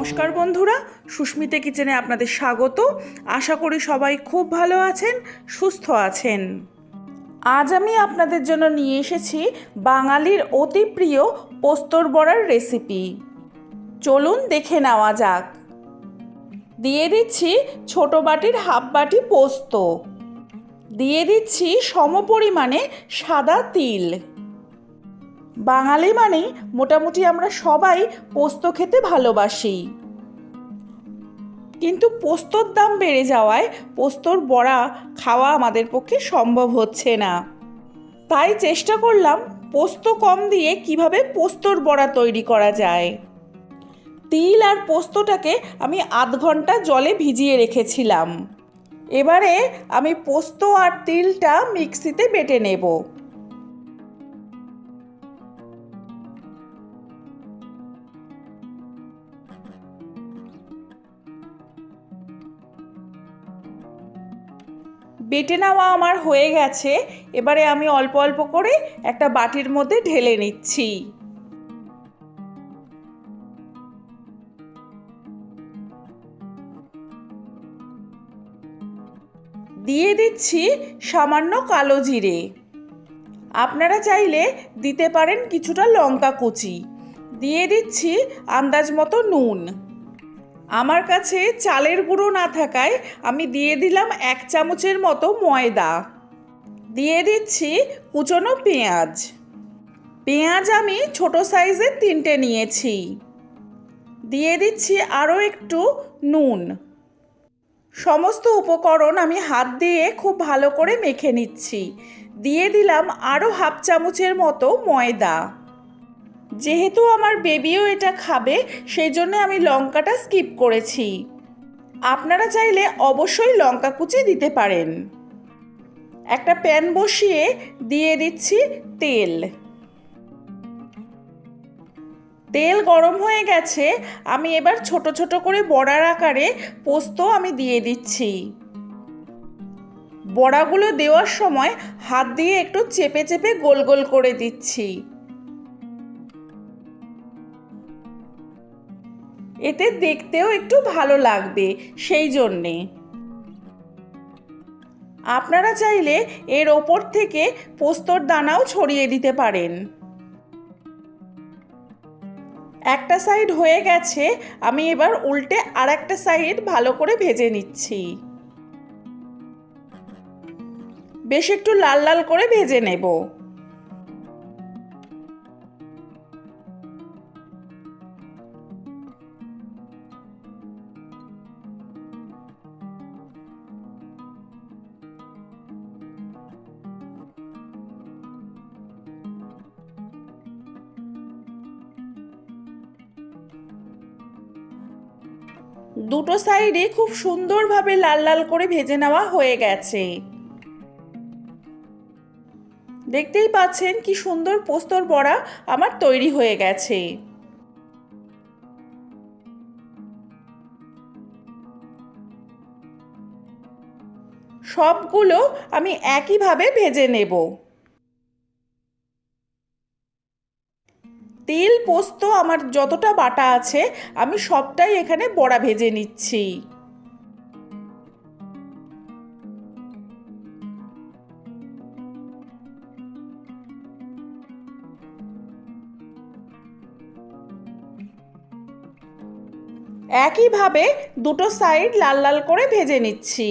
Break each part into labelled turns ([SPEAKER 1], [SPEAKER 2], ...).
[SPEAKER 1] নমস্কার বন্ধুরা, সুস্মিতা কিচেনে আপনাদের স্বাগত। আশা করি সবাই খুব ভালো আছেন, সুস্থ আছেন। আজ আমি আপনাদের জন্য নিয়ে এসেছি বাঙালির অতি প্রিয় পোস্তর বড়ার রেসিপি চলুন দেখে নেওয়া যাক। দিয়ে দিচ্ছি ছোট বাটির হাফ বাটি পোস্ত। দিয়ে দিচ্ছি সমপরিমাণে সাদা তিল। বাঙালি মানেই মোটামুটি আমরা সবাই পোস্ত খেতে ভালোবাসি। কিন্তু পোস্তর দাম বেড়ে যাওয়ায় পোস্তর বড়া খাওয়া আমাদের পক্ষে সম্ভব হচ্ছে না। তাই চেষ্টা করলাম পোস্ত কম দিয়ে কীভাবে পোস্তর বড়া তৈরি করা যায়। তিল আর পোস্তটাকে আমি আধ ঘণ্টা জলে ভিজিয়ে রেখেছিলাম। এবারে আমি পোস্ত আর তিলটা মিক্সিতে বেটে নেব। বেটে নেওয়া আমার হয়ে গেছে। এবারে আমি অল্প অল্প করে একটা বাটির মধ্যে ঢেলে নিচ্ছি। দিয়ে দিচ্ছি সামান্য কালো জিরে। আপনারা চাইলে দিতে পারেন কিছুটা লঙ্কা কুচি। দিয়ে দিচ্ছি আন্দাজ মতো নুন। আমার কাছে চালের গুঁড়ো না থাকায় আমি দিয়ে দিলাম এক চামচের মতো ময়দা। দিয়ে দিচ্ছি কুচনো পেঁয়াজ। পেঁয়াজ আমি ছোট সাইজের তিনটে নিয়েছি। দিয়ে দিচ্ছি আরও একটু নুন। সমস্ত উপকরণ আমি হাত দিয়ে খুব ভালো করে মেখে নিচ্ছি। দিয়ে দিলাম আরও হাফ চামচের মতো ময়দা। যেহেতু আমার বেবিও এটা খাবে সেই জন্য আমি লঙ্কাটা স্কিপ করেছি। আপনারা চাইলে অবশ্যই লঙ্কা কুচি দিতে পারেন। একটা প্যান বসিয়ে দিয়ে দিচ্ছি তেল। তেল গরম হয়ে গেছে, আমি এবার ছোট ছোট করে বড়ার আকারে পোস্ত আমি দিয়ে দিচ্ছি। বড়াগুলো দেওয়ার সময় হাত দিয়ে একটু চেপে চেপে গোল গোল করে দিচ্ছি। এতে দেখতেও একটু ভালো লাগবে, সেই জন্যে। আপনারা চাইলে এর ওপর থেকে পোস্তর দানাও ছড়িয়ে দিতে পারেন। একটা সাইড হয়ে গেছে, আমি এবার উল্টে আর একটা সাইড ভালো করে ভেজে নিচ্ছি। বেশ একটু লাল লাল করে ভেজে নেব। দুটো সাইডে খুব সুন্দরভাবে লাল লাল করে ভেজে নেওয়া হয়ে গেছে। দেখতেই পাচ্ছেন কি সুন্দর পোস্তর বড়া আমার তৈরি হয়ে গেছে। সবগুলো আমি একইভাবে ভেজে নেব। তেল পোস্ত আমার যতটা বাটা আছে, আমি সবটাই এখানে বড়া ভেজে নিচ্ছি। একইভাবে দুটো সাইড লাল লাল করে ভেজে নিচ্ছি।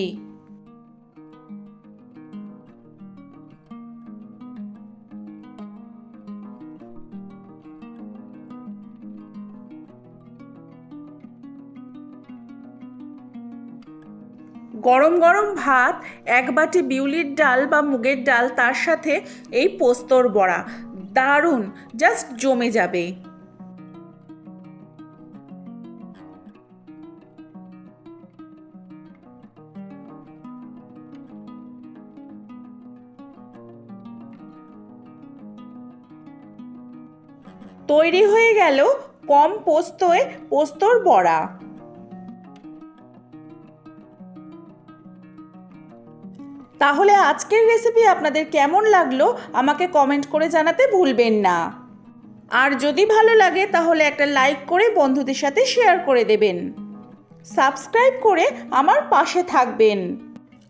[SPEAKER 1] গরম গরম ভাত, এক বাটি বিউলির ডাল বা মুগের ডাল, তার সাথে এই পোস্তর বড়া। দারুণ জাস্ট জমে যাবে। তৈরি হয়ে গেল কম পোস্তয় পোস্তর বড়া। তাহলে আজকের রেসিপি আপনাদের কেমন লাগল, আমাকে কমেন্ট করে জানাতে ভুলবেন না। আর যদি ভালো লাগে, তাহলে একটা লাইক করে বন্ধুদের সাথে শেয়ার করে দেবেন। সাবস্ক্রাইব করে আমার পাশে থাকবেন।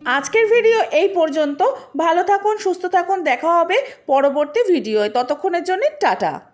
[SPEAKER 1] আজকের ভিডিও এই পর্যন্ত। ভালো থাকুন, সুস্থ থাকুন, দেখা হবে পরবর্তী ভিডিওয় ততক্ষণের জন্য টাটা।